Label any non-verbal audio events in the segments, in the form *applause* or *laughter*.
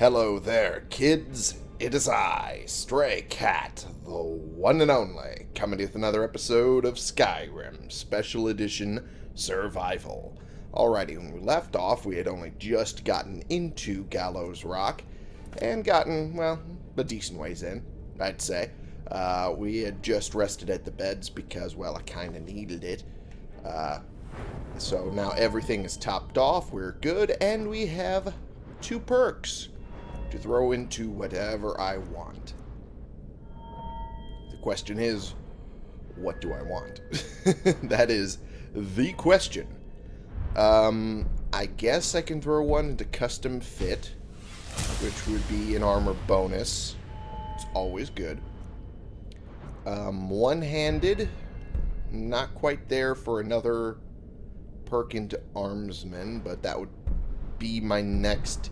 Hello there, kids. It is I, Stray Cat, the one and only, coming to you with another episode of Skyrim Special Edition Survival. Alrighty, when we left off, we had only just gotten into Gallows Rock and gotten, well, a decent ways in, I'd say. Uh, we had just rested at the beds because, well, I kind of needed it. Uh, so now everything is topped off, we're good, and we have two perks to throw into whatever I want. The question is, what do I want? *laughs* that is the question. Um, I guess I can throw one into custom fit, which would be an armor bonus. It's always good. Um, one-handed, not quite there for another perk into armsman, but that would be my next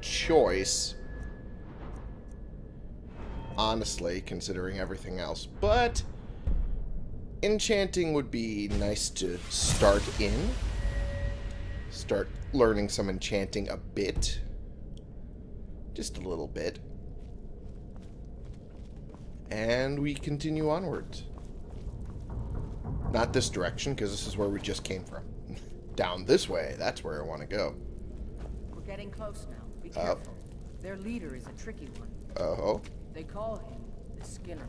choice. Honestly, considering everything else. But enchanting would be nice to start in. Start learning some enchanting a bit. Just a little bit. And we continue onwards. Not this direction, because this is where we just came from. *laughs* Down this way, that's where I want to go. We're getting close now. Be Uh, careful. Their leader is a tricky one. Uh oh. They call him the Skinner.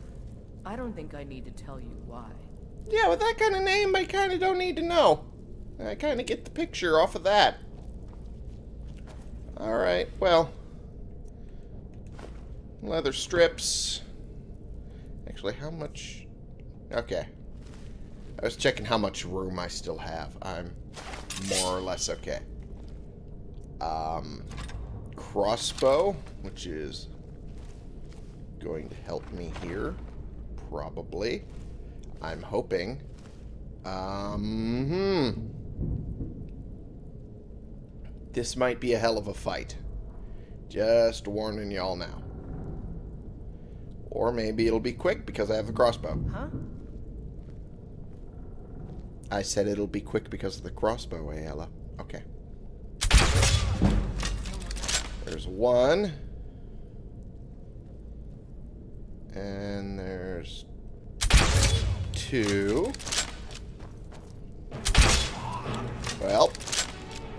I don't think I need to tell you why. Yeah, with that kind of name, I kind of don't need to know. I kind of get the picture off of that. Alright, well. Leather strips. Actually, how much... Okay. I was checking how much room I still have. I'm more or less okay. Um, crossbow, which is going to help me here. Probably. I'm hoping. Um, hmm. This might be a hell of a fight. Just warning y'all now. Or maybe it'll be quick because I have the crossbow. Huh? I said it'll be quick because of the crossbow, Aela. Okay. There's one. And there's two. Well,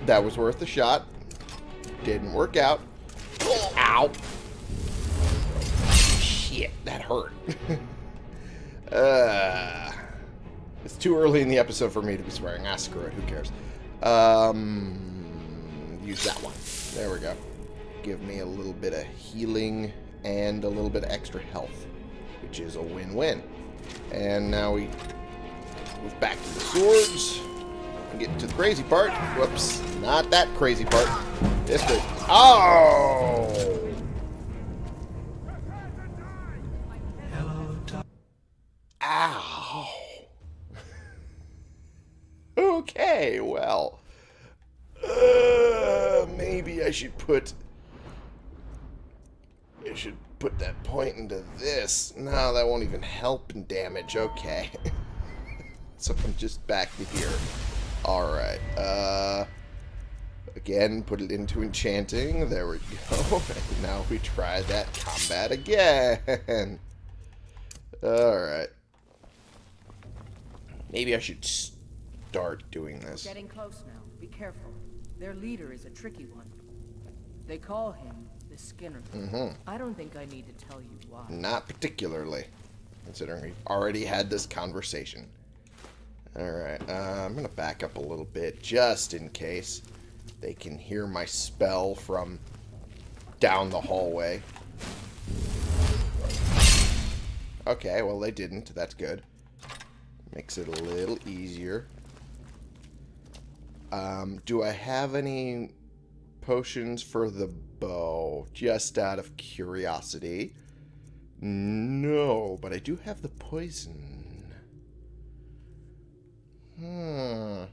that was worth a shot. Didn't work out. Ow. Shit, that hurt. *laughs* uh, it's too early in the episode for me to be swearing. Ah, screw it. Who cares? Um, use that one. There we go. Give me a little bit of healing and a little bit of extra health, which is a win-win. And now we move back to the swords and get to the crazy part. Whoops, not that crazy part. This bit. Oh! Ow! *laughs* okay, well. Uh, maybe I should put... Put that point into this. No, that won't even help in damage. Okay. *laughs* so I'm just back to here. Alright. Uh, again, put it into enchanting. There we go. *laughs* And now we try that combat again. *laughs* Alright. Maybe I should start doing this. Getting close now. Be careful. Their leader is a tricky one. They call him the Skinner. Mm-hmm. I don't think I need to tell you why. Not particularly, considering we've already had this conversation. Alright, uh, I'm going to back up a little bit, just in case they can hear my spell from down the hallway. Okay, well they didn't. That's good. Makes it a little easier. Um, do I have any potions for the bow? Just out of curiosity. No, but I do have the poison. Hmm.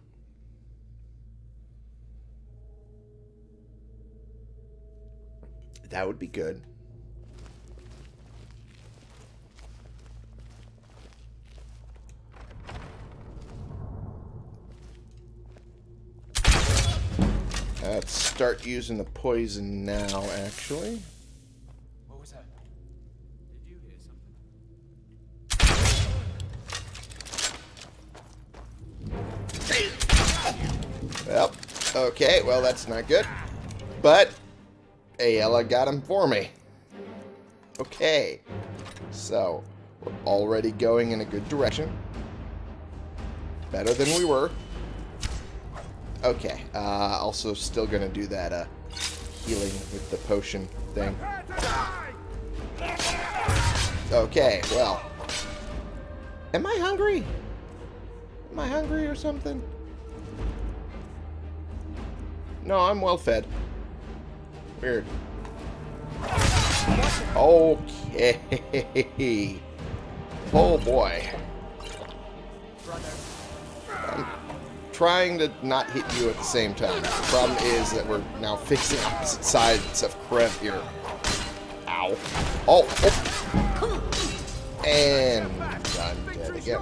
That would be good. That's start using the poison now, actually. What was that? Did you hear something? Well, okay, well, that's not good. But, Aela got him for me. Okay. So, we're already going in a good direction. Better than we were. Okay, uh, also still gonna do that, uh, healing with the potion thing. Okay, well. Am I hungry? Am I hungry or something? No, I'm well fed. Weird. Okay. *laughs* Oh boy. I'm trying to not hit you at the same time. The problem is that we're now fixing opposite sides of Krev here. Ow. Oh, oh. And I'm dead again.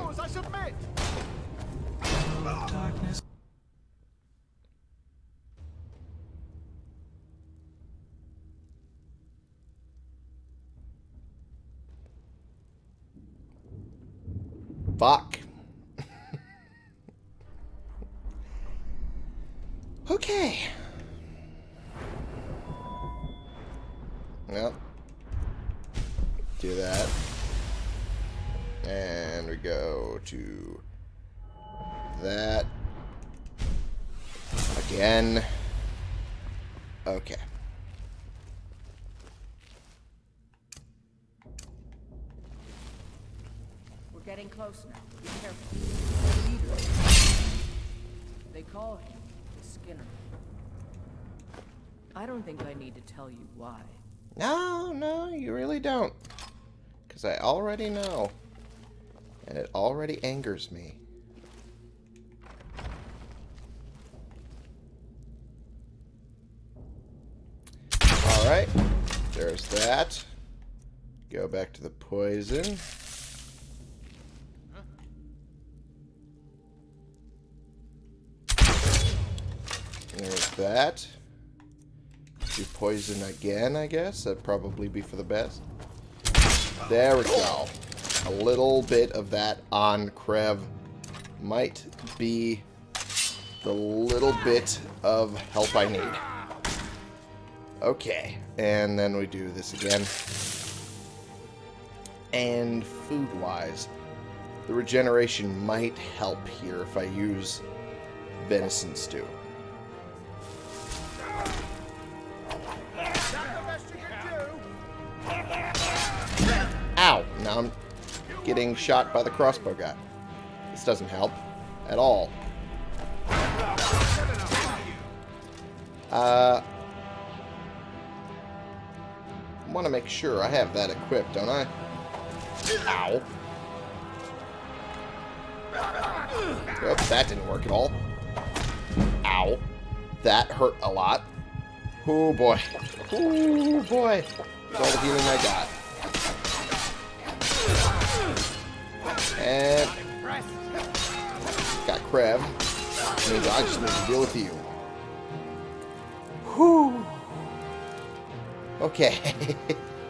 Fuck. Okay. Well. Do that. And we go to that. Again. Okay. We're getting close now. Be careful. The leader. They call him I don't think I need to tell you why. No, no, you really don't. Because I already know. And it already angers me. Alright. There's that. Go back to the poison. That. Do poison again, I guess. That'd probably be for the best. There we go. A little bit of that on Krev might be the little bit of help I need. Okay, and then we do this again. And food-wise, the regeneration might help here if I use venison stew. Getting shot by the crossbow guy. This doesn't help at all. Uh, want to make sure I have that equipped, don't I? Ow. Oops, that didn't work at all. Ow. That hurt a lot. Oh boy. *laughs* Oh boy. That's all the healing I got. Got crab. I just need to deal with you. Whew. Okay.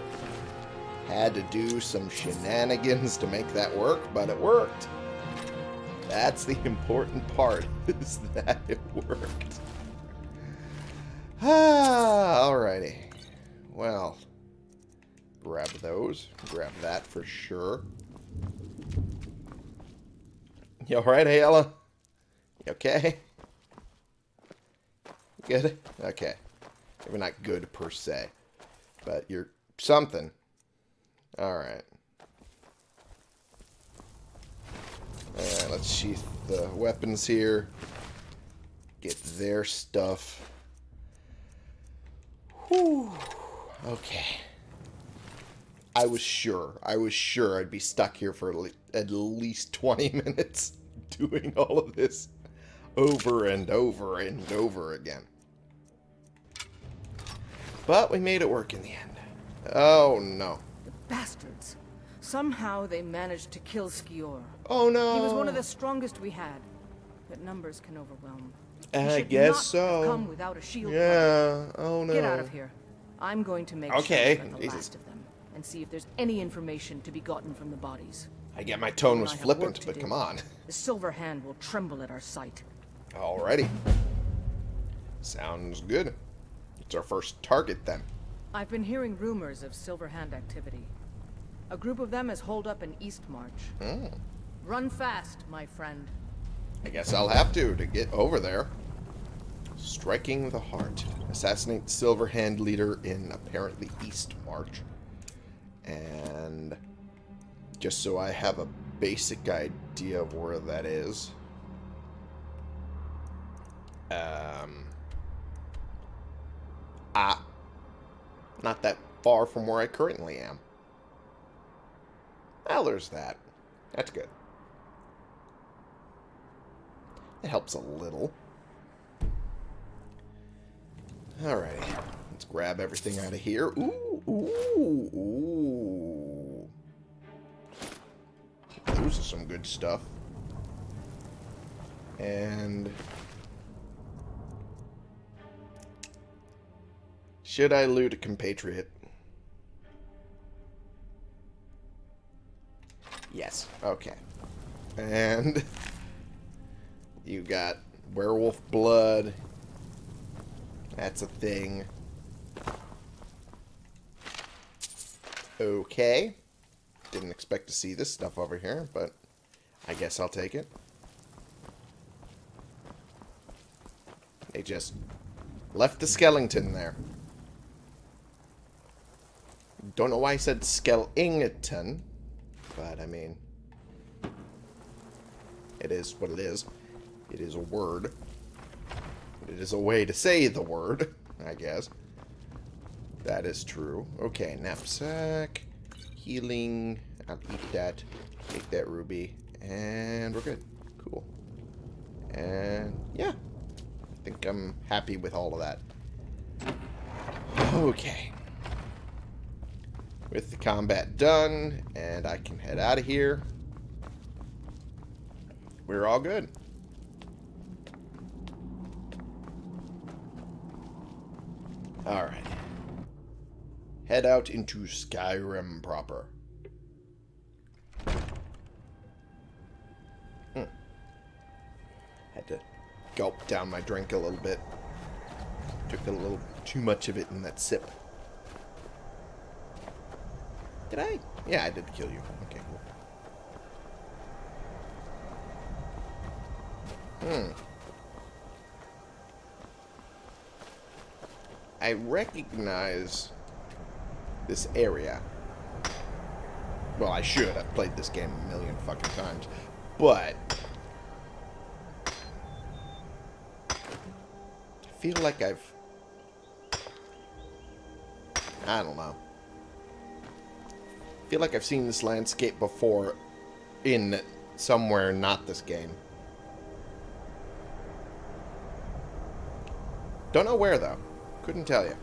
*laughs* Had to do some shenanigans to make that work, but it worked. That's the important part, *laughs* is that it worked. Ah, alrighty. Well, grab those. Grab that for sure. You alright, Aela? You okay? Good? Okay. Maybe not good per se, but you're something. Alright. Alright, let's sheath the weapons here. Get their stuff. Whew. Okay. I was sure. I was sure I'd be stuck here for at at least 20 *laughs* minutes doing *laughs* all of this over and over and over again. But we made it work in the end. Oh, no. The bastards. Somehow they managed to kill Skjor. Oh, no. He was one of the strongest we had, but numbers can overwhelm. I guess so. Come without a shield. Yeah. Oh no. Get out of here. I'm going to make Okay, sure the Jesus. last of them and see if there's any information to be gotten from the bodies. I get my tone was flippant, but do. come on. The silver hand will tremble at our sight. Alrighty. Sounds good. It's our first target then. I've been hearing rumors of silver hand activity. A group of them has holed up in East March. Hmm. Run fast, my friend. I guess I'll have to to get over there. Striking the heart. Assassinate Silver Hand leader in apparently East March. And just so I have a basic idea of where that is. Um. Ah. Not that far from where I currently am. Well, there's that. That's good. It helps a little. Alrighty. Let's grab everything out of here. Ooh, ooh, ooh. Are some good stuff. And... Should I loot a compatriot? Yes. Okay. And... *laughs* You got werewolf blood. That's a thing. Okay. Didn't expect to see this stuff over here, but I guess I'll take it. They just left the skeleton there. Don't know why I said skeleton, but I mean, it is what it is. It is a word. It is a way to say the word, I guess. That is true. Okay, knapsack. Healing. I'll eat that. Take that ruby. And we're good. Cool. And yeah. I think I'm happy with all of that. Okay. With the combat done, and I can head out of here. We're all good. Alright. Head out into Skyrim proper. Hmm. Had to gulp down my drink a little bit. Took a little too much of it in that sip. Did I? Yeah, I did kill you. Okay, cool. Hmm. I recognize this area. Well, I should. I've played this game a million fucking times. But... I feel like I've... I don't know. I feel like I've seen this landscape before in somewhere not this game. Don't know where, though. Couldn't tell you.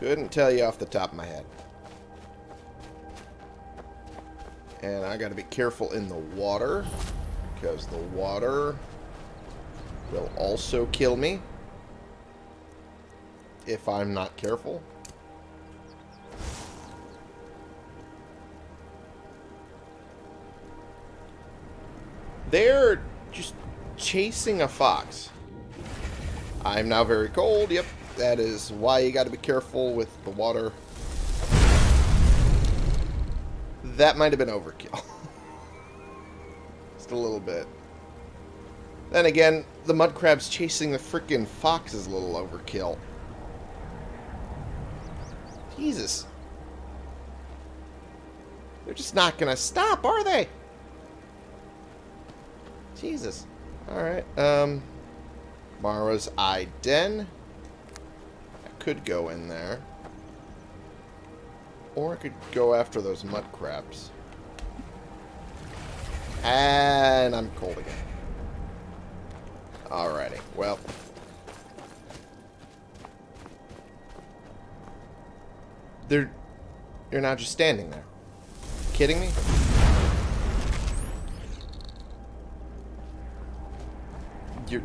Couldn't tell you off the top of my head. And I gotta be careful in the water. Because the water will also kill me. If I'm not careful. They're just chasing a fox. I'm now very cold. Yep, that is why you got to be careful with the water. That might have been overkill. *laughs* Just a little bit. Then again, the mud crabs chasing the freaking fox is a little overkill. Jesus. They're just not going to stop, are they? Jesus. Alright, um... Mara's Eye Den. Could go in there. Or I could go after those mud crabs. And I'm cold again. Alrighty, well. They're... You're not just standing there. Kidding me? You're...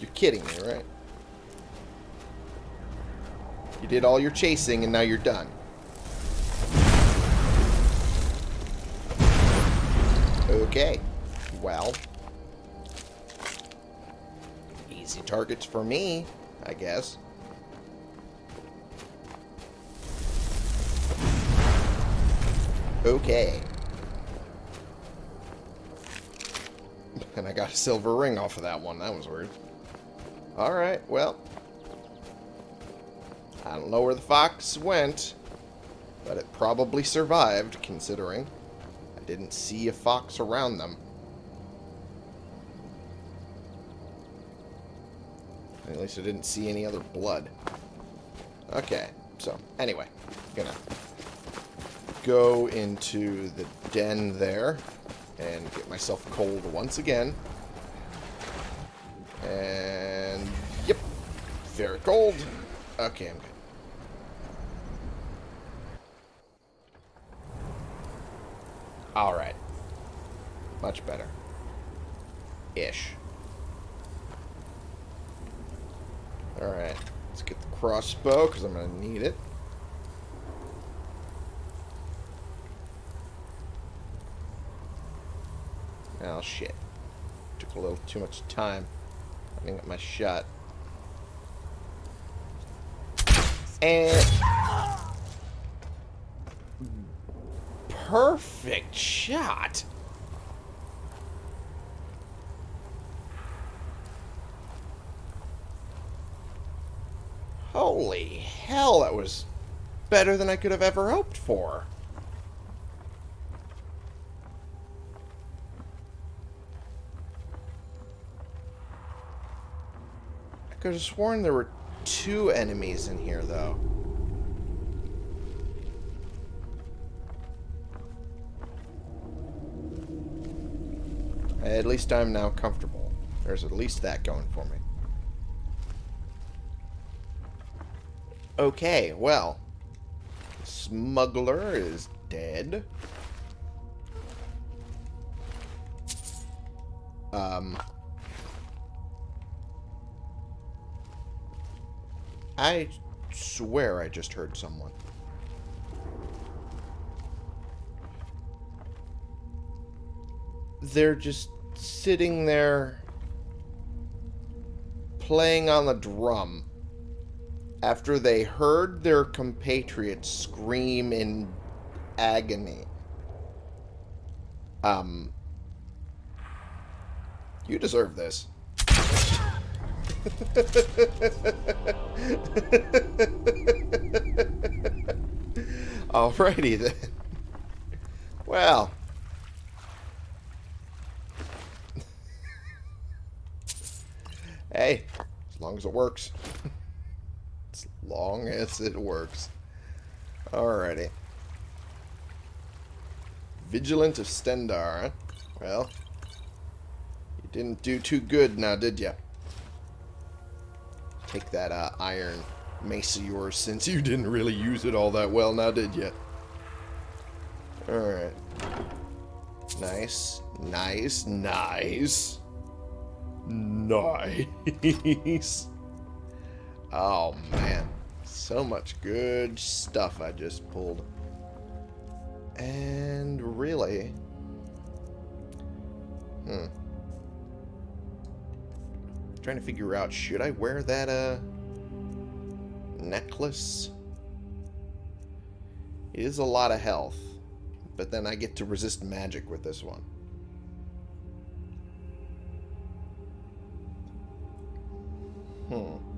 You're kidding me, right? Did all your chasing and now you're done. Okay. Well. Easy targets for me, I guess. Okay. *laughs* And I got a silver ring off of that one. That was weird. Alright, well. I don't know where the fox went, but it probably survived, considering I didn't see a fox around them. At least I didn't see any other blood. Okay, so, anyway, gonna go into the den there and get myself cold once again. And, yep, very cold. Okay, I'm good. Alright. Much better. Ish. Alright. Let's get the crossbow, because I'm going to need it. Oh, shit. Took a little too much time. I didn't get my shot. And... Perfect shot! Holy hell, that was better than I could have ever hoped for. I could have sworn there were two enemies in here, though. At least I'm now comfortable. There's at least that going for me. Okay, well. Smuggler is dead. Um... I swear I just heard someone. They're just sitting there playing on the drum after they heard their compatriots scream in agony. Um, you deserve this. *laughs* Alrighty then. Well. *laughs* hey, as long as it works. *laughs* long as it works. Alrighty. Vigilant of Stendarr. Well, you didn't do too good now, did you? Take that uh, iron mace of yours since you didn't really use it all that well now, did you? Alright. Nice. Nice. Nice. Nice. *laughs* Oh, man. So much good stuff I just pulled. And really... Hmm. Trying to figure out, should I wear that, uh... necklace? It is a lot of health. But then I get to resist magic with this one. Hmm.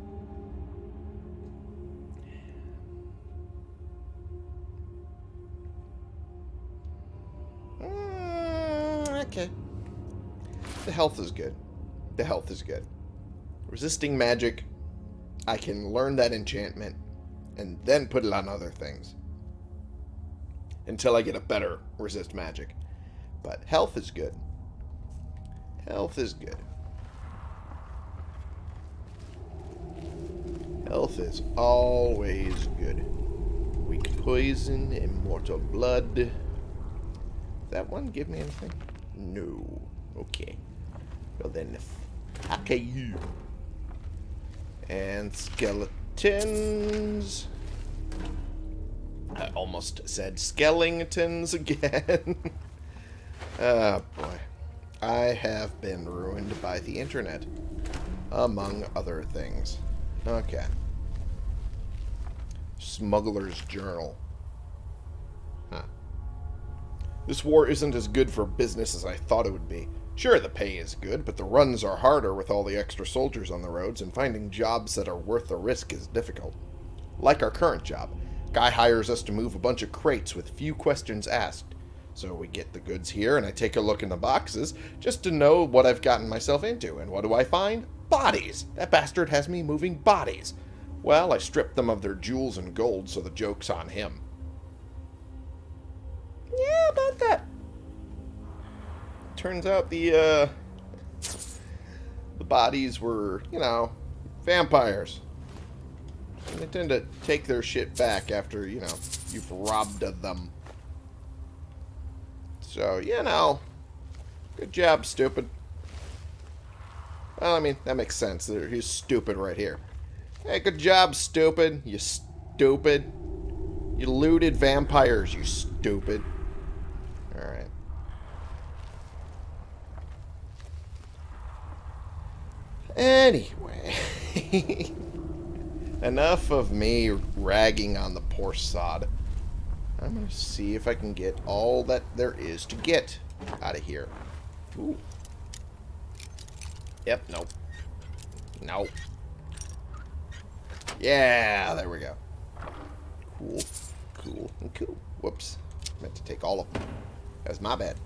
Okay. The health is good. The health is good. Resisting magic, I can learn that enchantment and then put it on other things. Until I get a better resist magic. But health is good. Health is good. Health is always good. Weak poison, immortal blood. That one give me anything? No. Okay. Well then, Okay, you. And skeletons. I almost said skeletons again. oh, *laughs* boy. I have been ruined by the internet. Among other things. Okay. Smuggler's Journal. This war isn't as good for business as I thought it would be. Sure, the pay is good, but the runs are harder with all the extra soldiers on the roads, and finding jobs that are worth the risk is difficult. Like our current job. Guy hires us to move a bunch of crates with few questions asked. So we get the goods here, and I take a look in the boxes just to know what I've gotten myself into. And what do I find? Bodies! That bastard has me moving bodies. Well, I stripped them of their jewels and gold, so the joke's on him. Turns out the, uh... The bodies were, you know, vampires. And they tend to take their shit back after, you know, you've robbed of them. So, you know, good job, stupid. Well, I mean, that makes sense. He's stupid right here. Hey, good job, stupid. You stupid. You looted vampires, you stupid. Alright. Anyway. *laughs* Enough of me ragging on the poor sod. I'm going to see if I can get all that there is to get out of here. Ooh. Yep, nope. Nope. Yeah, there we go. Cool, cool, and cool. Whoops. Meant to take all of them. That was my bad.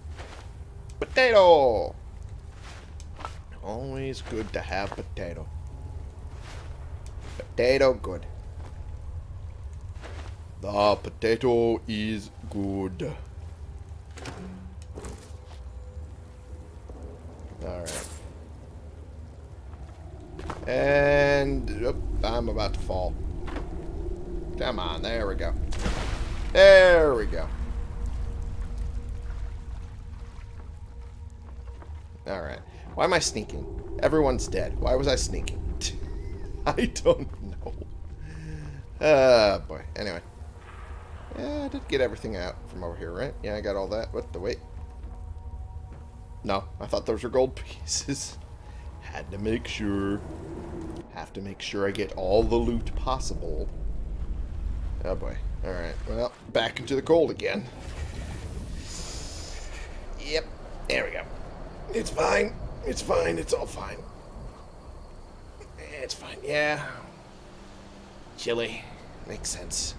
Potato! Always good to have potato. Potato good. The potato is good. Alright. And I'm about to fall. Come on, there we go. There we go. Alright. Why am I sneaking? Everyone's dead. Why was I sneaking? *laughs* I don't know. Uh, boy. Anyway. Yeah, I did get everything out from over here, right? Yeah, I got all that. What the wait? No, I thought those were gold *laughs* pieces. Had to make sure. Have to make sure I get all the loot possible. Oh boy. Alright, well, back into the cold again. Yep, there we go. It's fine. It's fine. It's all fine. It's fine. Yeah. Chilly. Makes sense.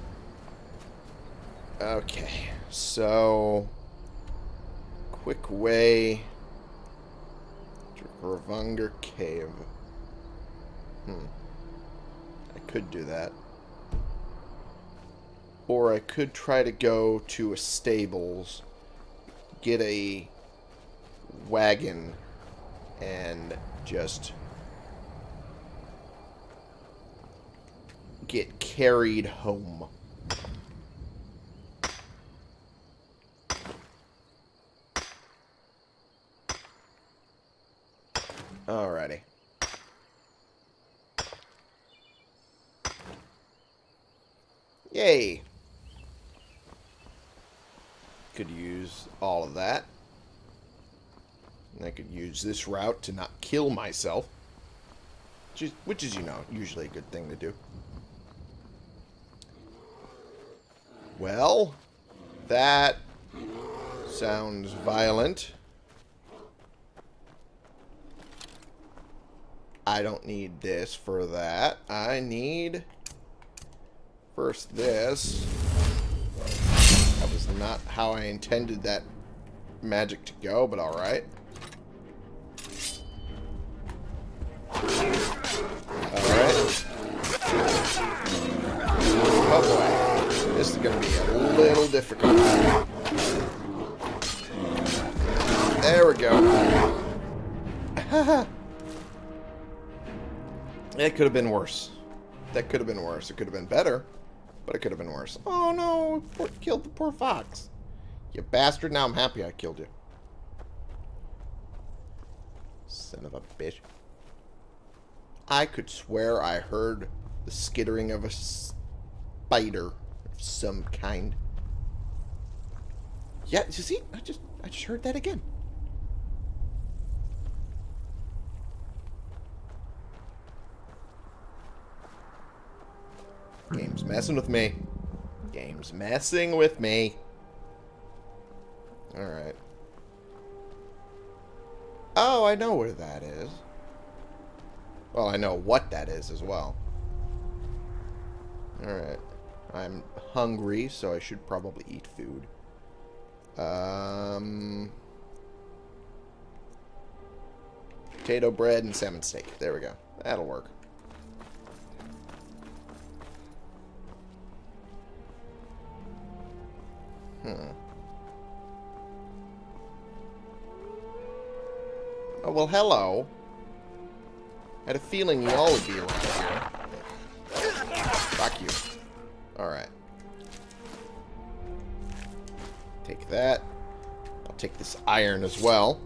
Okay, so... Quick way... To Gravanger Cave. Hmm. I could do that. Or I could try to go to a stables, get a wagon, and just get carried home. Alrighty. Yay! Could use all of that. I could use this route to not kill myself. Which is, which is, you know, usually a good thing to do. Well, that sounds violent. I don't need this for that. I need first this. That was not how I intended that magic to go, but. Alright. This is going to be a little difficult. There we go. *laughs* It could have been worse. That could have been worse. It could have been better, but it could have been worse. Oh no, poor, killed the poor fox. You bastard, now I'm happy I killed you. Son of a bitch. I could swear I heard the skittering of a spider some kind. Yeah, you see? I just I just heard that again. Game's messing with me. Game's messing with me. Alright. Oh, I know where that is. Well, I know what that is as well. Alright. I'm hungry, so I should probably eat food. Um, potato bread and salmon steak. There we go. That'll work. Hmm. Oh, well, hello. I had a feeling you all would be around here. Fuck you. That. I'll take this iron as well.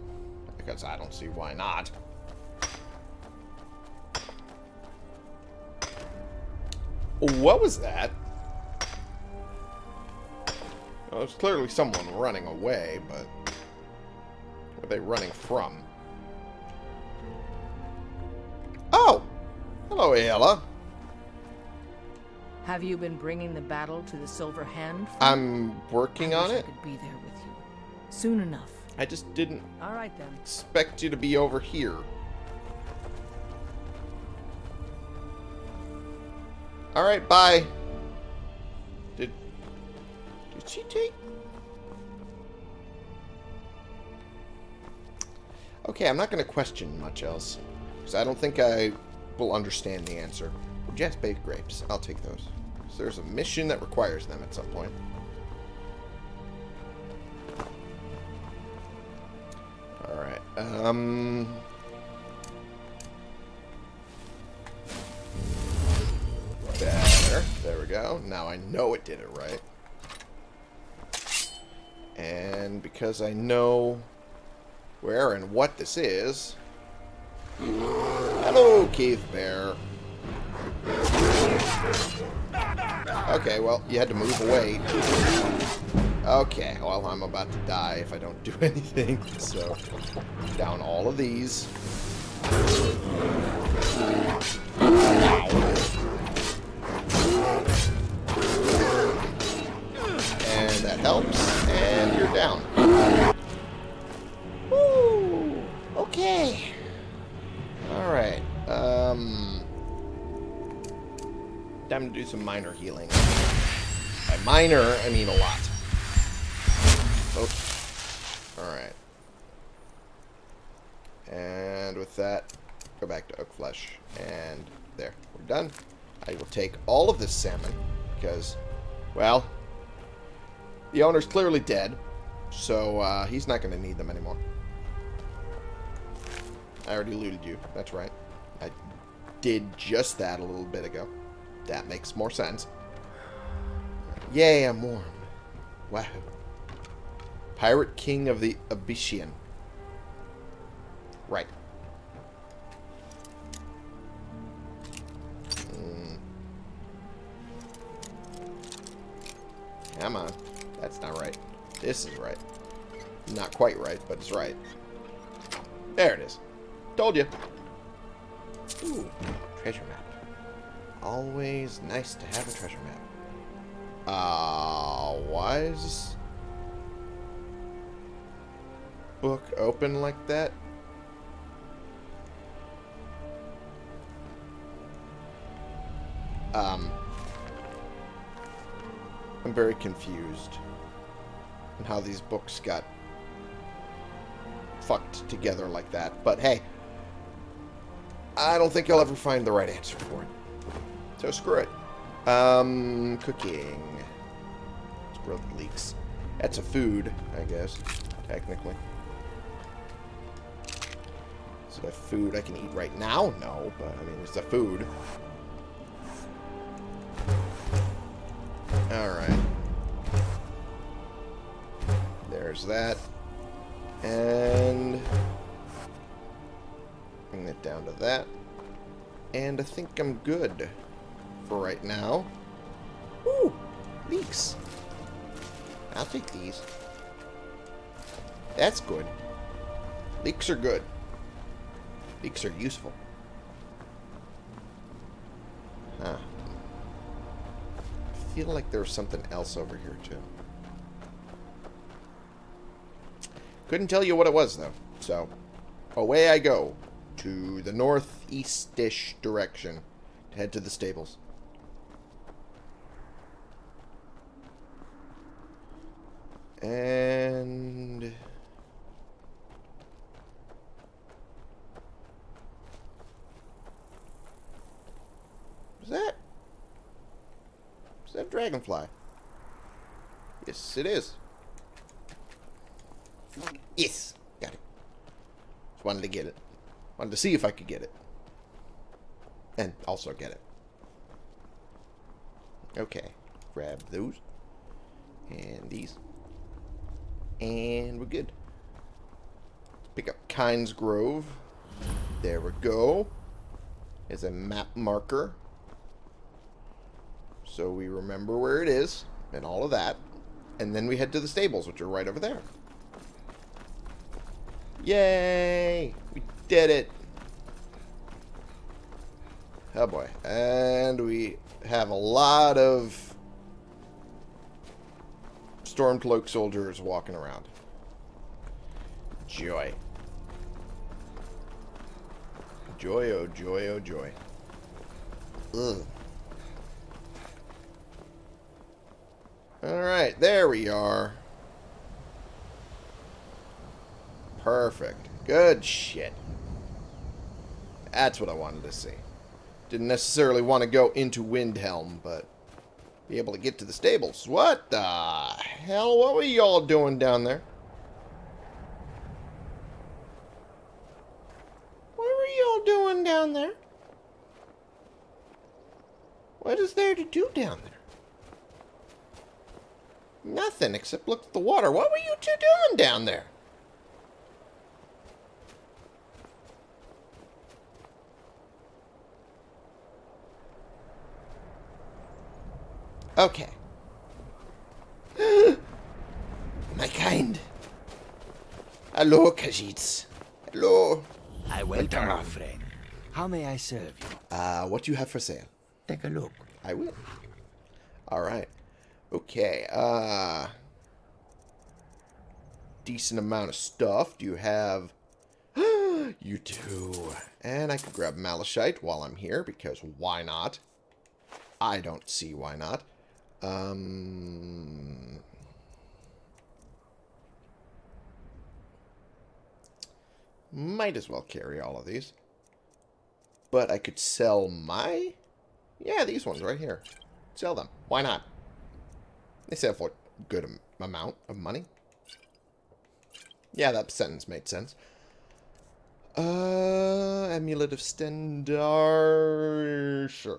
Because I don't see why not. What was that? Well, there's clearly someone running away, but... Where are they running from? Oh! Hello, Aela. Have you been bringing the battle to the Silver Hand? I'm working I on it. I could be there with you. Soon enough. I just didn't All right then. expect you to be over here. Alright, bye. Did... Did she take... Okay, I'm not going to question much else. Because I don't think I will understand the answer. Jazbay grapes. I'll take those. So there's a mission that requires them at some point. Alright. Um... Better. There we go. Now I know it did it right. And because I know where and what this is... Hello, Keith Bear. Okay, well, you had to move away. Okay, well, I'm about to die if I don't do *laughs* anything. So, down all of these. And that helps. And you're down. Some minor healing. By minor, I mean a lot. Okay. Alright. And with that, go back to Oak Flesh. And there. We're done. I will take all of this salmon, because, well, the owner's clearly dead, so uh, he's not going to need them anymore. I already looted you. That's right. I did just that a little bit ago. That makes more sense. Yay, I'm warm. Wow. Pirate King of the Abecean. Right. Mm. Come on. That's not right. This is right. Not quite right, but it's right. There it is. Told you. Ooh, treasure map. Always nice to have a treasure map. Uh, why is this book open like that? Um, I'm very confused on how these books got fucked together like that. But hey, I don't think I'll ever find the right answer for it. So screw it. Um, cooking. Squirrel leaks. That's a food, I guess, technically. Is it a food I can eat right now? No, but I mean, it's a food. Alright. There's that. And bring it down to that. And I think I'm good for right now. Ooh, leeks. I'll take these. That's good. Leeks are good. Leeks are useful. Huh. I feel like there's something else over here, too. Couldn't tell you what it was, though. So, away I go to the northeast-ish direction to head to the stables. And... Is that? Is that dragonfly? Yes, it is. Yes, got it. Just wanted to get it. Wanted to see if I could get it. And also get it. Okay. Grab those. And these. And we're good. Pick up Kynesgrove. There we go. There's a map marker. So we remember where it is and all of that. And then we head to the stables, which are right over there. Yay! We did it! Oh boy. And we have a lot of Stormcloak soldiers walking around. Joy. Joy, oh joy, oh joy. Ugh. Alright, there we are. Perfect. Good shit. That's what I wanted to see. Didn't necessarily want to go into Windhelm, but be able to get to the stables. What the hell? What were y'all doing down there? What were y'all doing down there? What is there to do down there? Nothing except look at the water. What were you two doing down there? Okay. *gasps* My kind. Hello, Khajiits. Hello. I welcome our friend. How may I serve you? Uh, what do you have for sale? Take a look. I will. Alright. Okay, uh... Decent amount of stuff. Do you have... *gasps* you do. And I could grab Malachite while I'm here, because why not? I don't see why not. Um... Might as well carry all of these. But I could sell my... Yeah, these ones right here. Sell them. Why not? They sell for a good am amount of money. Yeah, that sentence made sense. Uh, Amulet of Stendarr... Sure.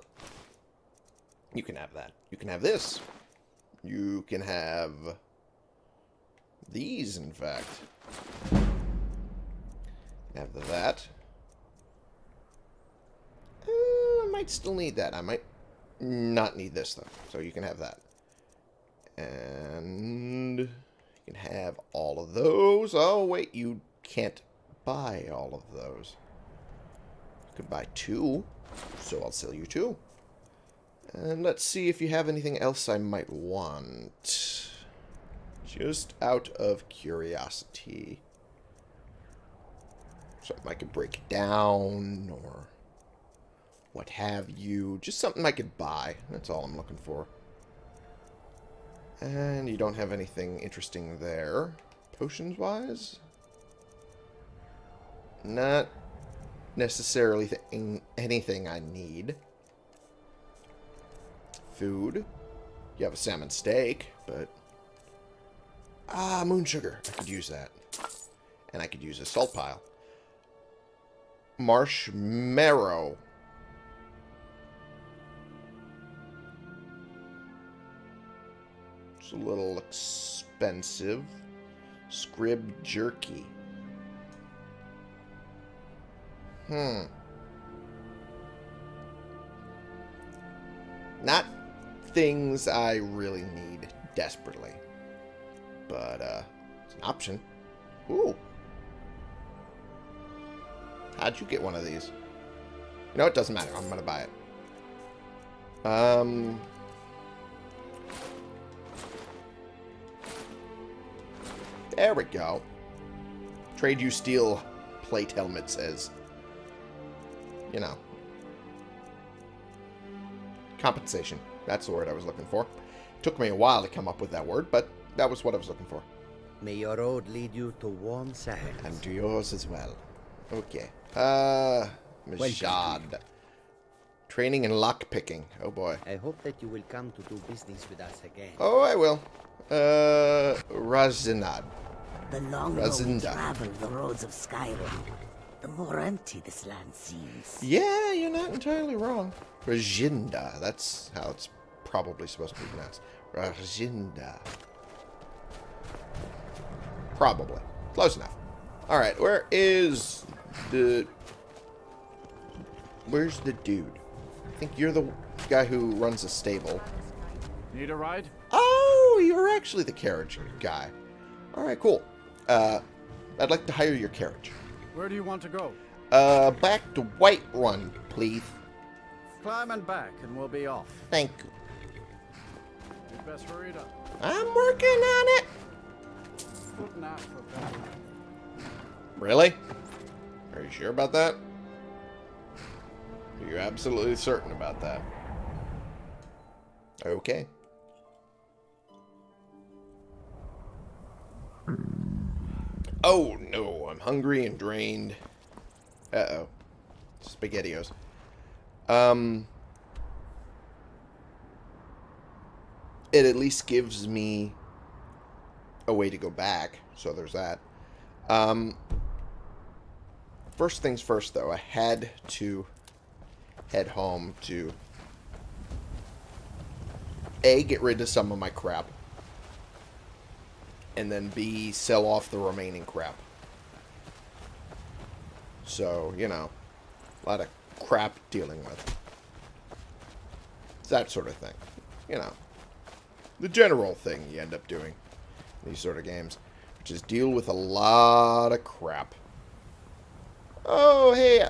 You can have that. You can have this. You can have... These, in fact. Have that. Uh, I might still need that. I might not need this, though. So you can have that. And you can have all of those. Oh, wait, you can't buy all of those. You can buy two, so I'll sell you two. And let's see if you have anything else I might want. Just out of curiosity. Something I could break down, or what have you. Just something I could buy. That's all I'm looking for. And you don't have anything interesting there. Potions-wise? Not necessarily th anything I need. Food. You have a salmon steak, but... Ah, moon sugar. I could use that. And I could use a salt pile. Marshmarrow. It's a little expensive. Scrib jerky. Hmm. Not things I really need desperately. But, uh, it's an option. Ooh. How'd you get one of these? You know, it doesn't matter. I'm going to buy it. Um... There we go. Trade you steel plate helmet says. You know. Compensation. That's the word I was looking for. Took me a while to come up with that word, but that was what I was looking for. May your road lead you to warm sands. And to yours as well. Okay. Uh, Ma'jhad. Training and lockpicking. Oh boy. I hope that you will come to do business with us again. Oh, I will. Uh, Razinad. The longer we Razinda. travel the roads of Skyrim, the more empty this land seems. Yeah, you're not entirely wrong. Rajinda. That's how it's probably supposed to be pronounced. Rajinda. Probably. Close enough. Alright, where is the... Where's the dude? I think you're the guy who runs a stable. Need a ride? Oh, you're actually the carriage guy. Alright, cool. Uh, I'd like to hire your carriage. Where do you want to go? Uh, back to Whiterun, please. Climb and back, and we'll be off. Thank you. You'd best hurry it up. I'm working on it. Foot nap for better. Really? Are you sure about that? Are you absolutely certain about that? Okay. Oh no, I'm hungry and drained. Uh-oh. Spaghettios. Um... It at least gives me a way to go back, so there's that. Um, first things first, though, I had to head home to A, get rid of some of my crap, and then B, sell off the remaining crap. So, you know, a lot of crap dealing with. That sort of thing. You know, the general thing you end up doing in these sort of games which is deal with a lot of crap. Oh, hey,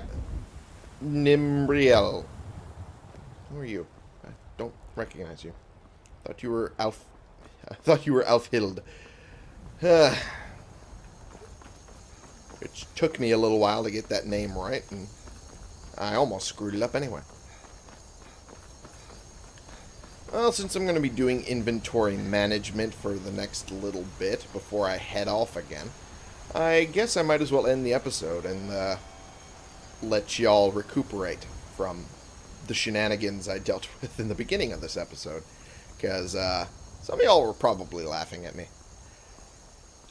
Nimbriel. Who are you? I don't recognize you. Thought you were Alf. *laughs* I thought you were Alfhild. *sighs* Which took me a little while to get that name right, and I almost screwed it up anyway. Well, since I'm going to be doing inventory management for the next little bit before I head off again, I guess I might as well end the episode and uh, let y'all recuperate from the shenanigans I dealt *laughs* with in the beginning of this episode. Because uh, some of y'all were probably laughing at me.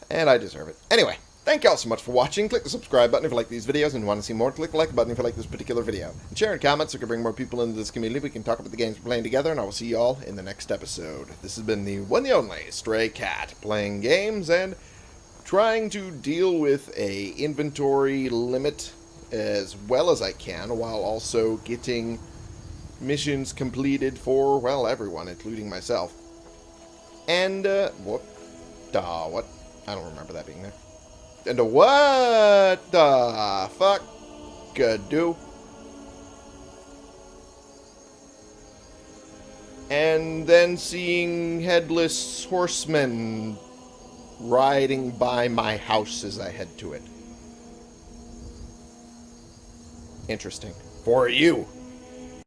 And I deserve it. Anyway, thank y'all so much for watching. Click the subscribe button if you like these videos and want to see more. Click the like button if you like this particular video. And share and comment so we can bring more people into this community. We can talk about the games we're playing together, and I will see y'all in the next episode. This has been the one and only Stray Cat, playing games and trying to deal with a inventory limit as well as I can, while also getting missions completed for, well, everyone, including myself. And, uh, what? Duh, what? I don't remember that being there. And uh, what the fuck could do? And then seeing headless horsemen riding by my house as I head to it. Interesting. For you.